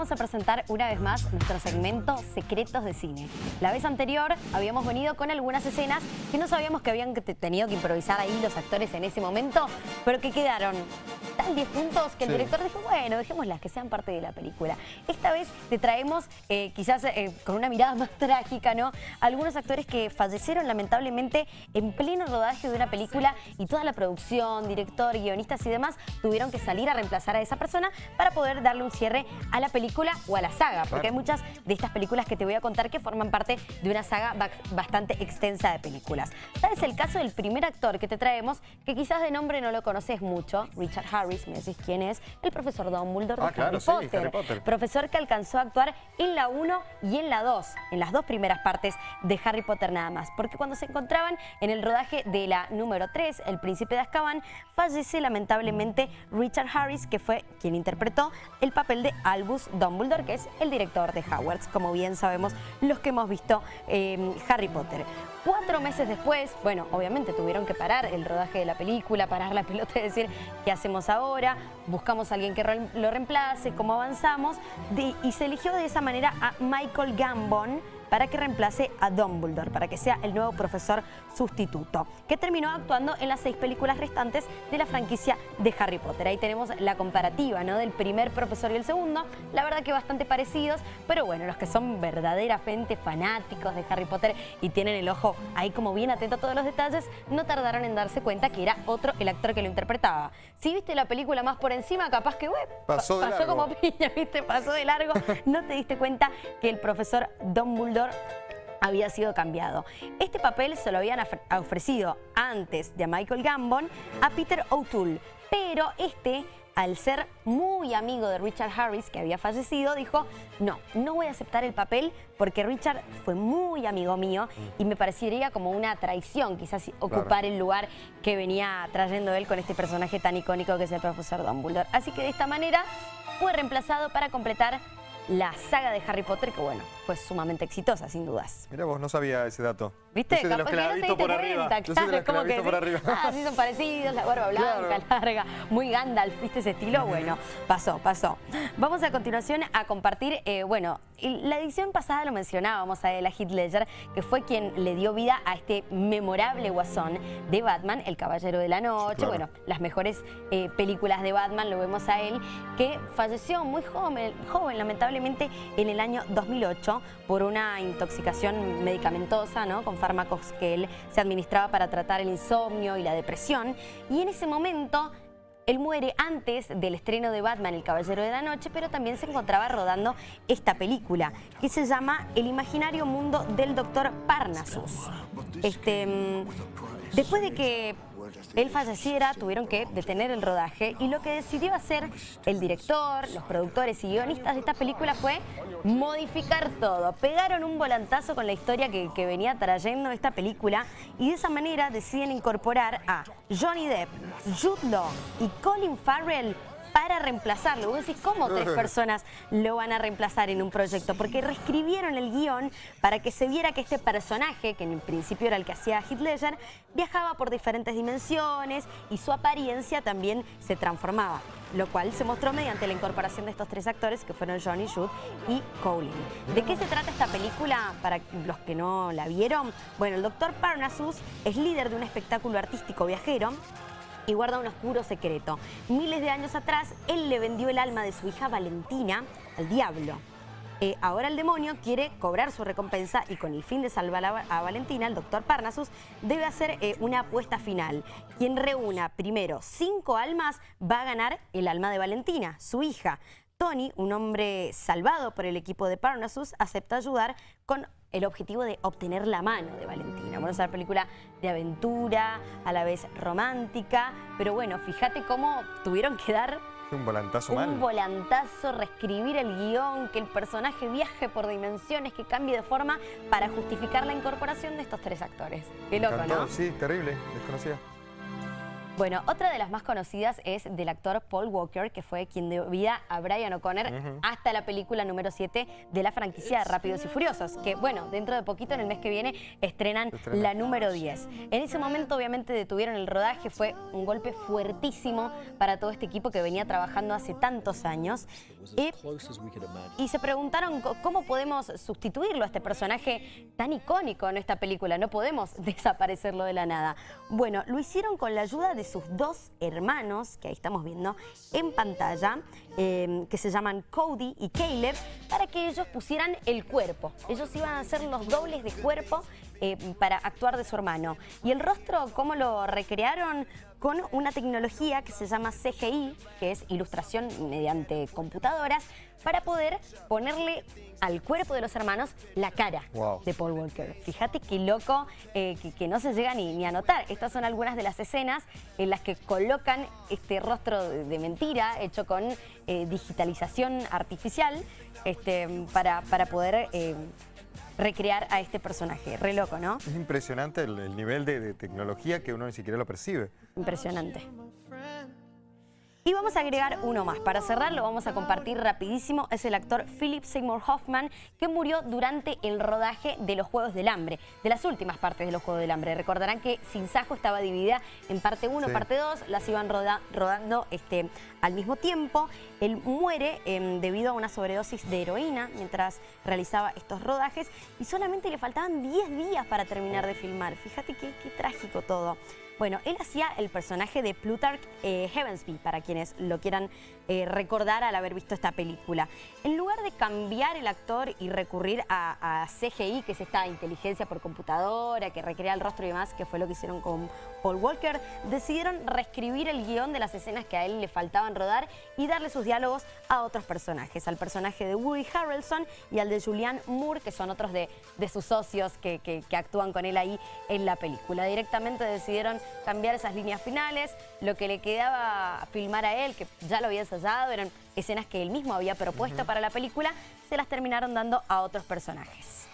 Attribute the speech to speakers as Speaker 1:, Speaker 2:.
Speaker 1: vamos a presentar una vez más nuestro segmento Secretos de Cine. La vez anterior habíamos venido con algunas escenas que no sabíamos que habían tenido que improvisar ahí los actores en ese momento, pero que quedaron tan 10 puntos que el director dijo, bueno, dejémoslas, que sean parte de la película. Esta vez te traemos, eh, quizás eh, con una mirada más trágica, ¿no? Algunos actores que fallecieron lamentablemente en pleno rodaje de una película y toda la producción, director, guionistas y demás tuvieron que salir a reemplazar a esa persona para poder darle un cierre a la película o a la saga, porque hay muchas de estas películas que te voy a contar que forman parte de una saga bastante extensa de películas. Tal es el caso del primer actor que te traemos, que quizás de nombre no lo conoces mucho, Richard Harris, me decís quién es, el profesor Dumbledore
Speaker 2: ah,
Speaker 1: de Harry, Potter, Profesor que alcanzó a actuar en la 1 y en la 2, en las dos primeras partes de Harry Potter nada más, porque cuando se encontraban en el rodaje de la número 3, El Príncipe de Azkaban, fallece lamentablemente Richard Harris, que fue quien interpretó el papel de Albus Dumbledore, que es el director de Hogwarts, como bien sabemos los que hemos visto eh, Harry Potter. Cuatro meses después, bueno, obviamente tuvieron que parar el rodaje de la película, parar la pelota y decir, ¿qué hacemos ahora? Buscamos a alguien que lo reemplace, ¿cómo avanzamos? y se eligió de esa manera a Michael Gambon, para que reemplace a Dumbledore, para que sea el nuevo profesor sustituto, que terminó actuando en las seis películas restantes de la franquicia de Harry Potter. Ahí tenemos la comparativa ¿no? del primer profesor y el segundo, la verdad que bastante parecidos, pero bueno, los que son verdaderamente fanáticos de Harry Potter y tienen el ojo ahí como bien atento a todos los detalles, no tardaron en darse cuenta que era otro el actor que lo interpretaba. Si viste la película más por encima, capaz que web,
Speaker 2: pasó,
Speaker 1: pasó como piña, ¿viste? Pasó de largo, no te diste cuenta que el profesor Dumbledore había sido cambiado. Este papel se lo habían ofrecido antes de Michael Gambon a Peter O'Toole, pero este al ser muy amigo de Richard Harris, que había fallecido, dijo, no, no voy a aceptar el papel porque Richard fue muy amigo mío y me parecería como una traición quizás ocupar el lugar que venía trayendo él con este personaje tan icónico que es el profesor Dumbledore. Así que de esta manera fue reemplazado para completar la saga de Harry Potter, que bueno, fue sumamente exitosa, sin dudas.
Speaker 2: Mira vos, no sabía ese dato.
Speaker 1: ¿Viste?
Speaker 2: Yo soy de los que la visto por arriba. Yo soy de los que la visto por arriba.
Speaker 1: Ah, sí son parecidos, la barba blanca, larga, muy Gandalf, ¿viste ese estilo? Bueno, pasó, pasó. Vamos a continuación a compartir, eh, bueno, la edición pasada lo mencionábamos a la Heath Ledger, que fue quien le dio vida a este memorable guasón de Batman, El Caballero de la Noche, bueno, las mejores eh, películas de Batman, lo vemos a él, que falleció muy joven, joven lamentablemente en el año 2008 por una intoxicación medicamentosa, ¿no? Con fármacos que él se administraba para tratar el insomnio y la depresión. Y en ese momento él muere antes del estreno de Batman, El Caballero de la Noche, pero también se encontraba rodando esta película, que se llama El imaginario mundo del Doctor Parnassus. Este, después de que él falleciera, tuvieron que detener el rodaje y lo que decidió hacer el director, los productores y guionistas de esta película fue modificar todo. Pegaron un volantazo con la historia que, venía trayendo esta película y de esa manera deciden incorporar a Johnny Depp, Jude Law y Colin Farrell para reemplazarlo. Vos decís, ¿cómo tres personas lo van a reemplazar en un proyecto? Porque reescribieron el guion para que se viera que este personaje, que en principio era el que hacía Heath Ledger, viajaba por diferentes dimensiones y su apariencia también se transformaba lo cual se mostró mediante la incorporación de estos tres actores que fueron Johnny Jude y Colin. ¿De qué se trata esta película para los que no la vieron? Bueno, el doctor Parnassus es líder de un espectáculo artístico viajero y guarda un oscuro secreto. Miles de años atrás, él le vendió el alma de su hija Valentina al diablo. Eh, ahora el demonio quiere cobrar su recompensa y con el fin de salvar a, Valentina, el doctor Parnassus debe hacer eh, una apuesta final. Quien reúna primero cinco almas va a ganar el alma de Valentina, su hija. Tony, un hombre salvado por el equipo de Parnassus, acepta ayudar con el objetivo de obtener la mano de Valentina. Bueno, es una película de aventura, a la vez romántica, pero bueno, fíjate cómo tuvieron que dar...
Speaker 2: Un volantazo
Speaker 1: Un volantazo, reescribir el guion, que el personaje viaje por dimensiones, que cambie de forma para justificar la incorporación de estos tres actores. Qué loco, ¿no?
Speaker 2: Sí, terrible, desconocida.
Speaker 1: Bueno, otra de las más conocidas es del actor Paul Walker, que fue quien dio vida a Brian O'Connor hasta la película número 7 de la franquicia Rápidos y Furiosos, que bueno, dentro de poquito, en el mes que viene, estrenan la número 10. En ese momento obviamente detuvieron el rodaje, fue un golpe fuertísimo para todo este equipo que venía trabajando hace tantos años. Y, y se preguntaron cómo podemos sustituirlo a este personaje tan icónico en esta película, no podemos desaparecerlo de la nada. Bueno, lo hicieron con la ayuda de sus dos hermanos, que ahí estamos viendo en pantalla, em, que se llaman Cody y Caleb, para que ellos pusieran el cuerpo. Ellos iban a hacer los dobles de cuerpo eh, para actuar de su hermano. Y el rostro, ¿cómo lo recrearon? Con una tecnología que se llama CGI, que es ilustración mediante computadoras, para poder ponerle al cuerpo de los hermanos la cara de Paul Walker. Fíjate qué loco eh, que, no se llega ni, a notar. Estas son algunas de las escenas en las que colocan este rostro de, mentira hecho con eh, digitalización artificial este, para, para poder recrear a este personaje. Re loco, ¿no?
Speaker 2: Es impresionante el, nivel de tecnología que uno ni siquiera lo percibe.
Speaker 1: Impresionante. Y vamos a agregar uno más. Para cerrar lo vamos a compartir rapidísimo. Es el actor Philip Seymour Hoffman que murió durante el rodaje de los Juegos del Hambre, de las últimas partes de los Juegos del Hambre. Recordarán que Sin Sajo estaba dividida en parte 1, parte 2, las iban rodando este, al mismo tiempo. Él muere em, debido a una sobredosis de heroína mientras realizaba estos rodajes y solamente le faltaban 10 días para terminar de filmar. Fíjate qué, qué trágico todo. Bueno, él hacía el personaje de Plutarch eh, Heavensby, para quienes lo quieran eh, recordar al haber visto esta película. En lugar de cambiar el actor y recurrir a, CGI, que es esta inteligencia por computadora, que recrea el rostro y demás, que fue lo que hicieron con Paul Walker, decidieron reescribir el guion de las escenas que a él le faltaban rodar y darle sus diálogos a otros personajes, al personaje de Woody Harrelson y al de Julianne Moore, que son otros de, sus socios que, que actúan con él ahí en la película. Directamente decidieron cambiar esas líneas finales. Lo que le quedaba filmar a él, que ya lo había ensayado, eran escenas que él mismo había propuesto para la película, se las terminaron dando a otros personajes.